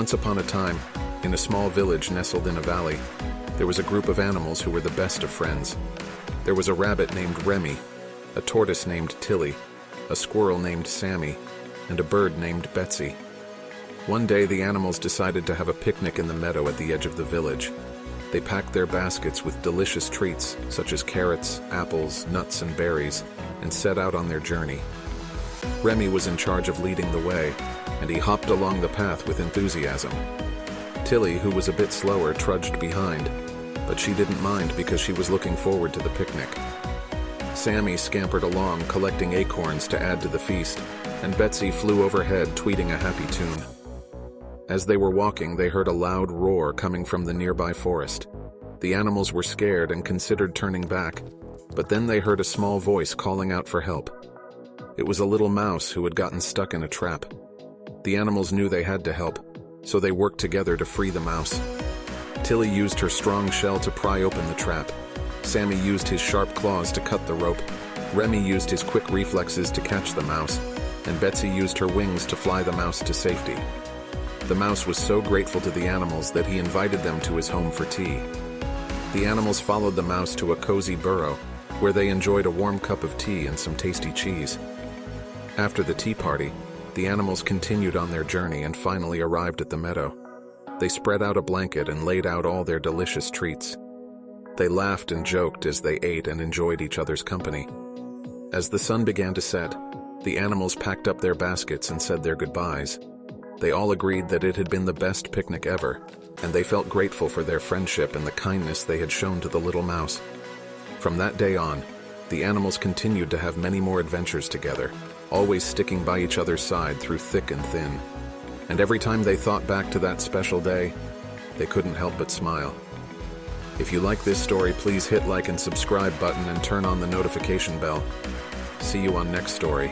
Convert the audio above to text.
Once upon a time, in a small village nestled in a valley, there was a group of animals who were the best of friends. There was a rabbit named Remy, a tortoise named Tilly, a squirrel named Sammy, and a bird named Betsy. One day the animals decided to have a picnic in the meadow at the edge of the village. They packed their baskets with delicious treats such as carrots, apples, nuts, and berries, and set out on their journey. Remy was in charge of leading the way, and he hopped along the path with enthusiasm. Tilly, who was a bit slower, trudged behind, but she didn't mind because she was looking forward to the picnic. Sammy scampered along, collecting acorns to add to the feast, and Betsy flew overhead, tweeting a happy tune. As they were walking, they heard a loud roar coming from the nearby forest. The animals were scared and considered turning back, but then they heard a small voice calling out for help. It was a little mouse who had gotten stuck in a trap. The animals knew they had to help, so they worked together to free the mouse. Tilly used her strong shell to pry open the trap. Sammy used his sharp claws to cut the rope. Remy used his quick reflexes to catch the mouse, and Betsy used her wings to fly the mouse to safety. The mouse was so grateful to the animals that he invited them to his home for tea. The animals followed the mouse to a cozy burrow, where they enjoyed a warm cup of tea and some tasty cheese. After the tea party, the animals continued on their journey and finally arrived at the meadow. They spread out a blanket and laid out all their delicious treats. They laughed and joked as they ate and enjoyed each other's company. As the sun began to set, the animals packed up their baskets and said their goodbyes. They all agreed that it had been the best picnic ever, and they felt grateful for their friendship and the kindness they had shown to the little mouse. From that day on, the animals continued to have many more adventures together, always sticking by each other's side through thick and thin. And every time they thought back to that special day, they couldn't help but smile. If you like this story, please hit like and subscribe button and turn on the notification bell. See you on next story.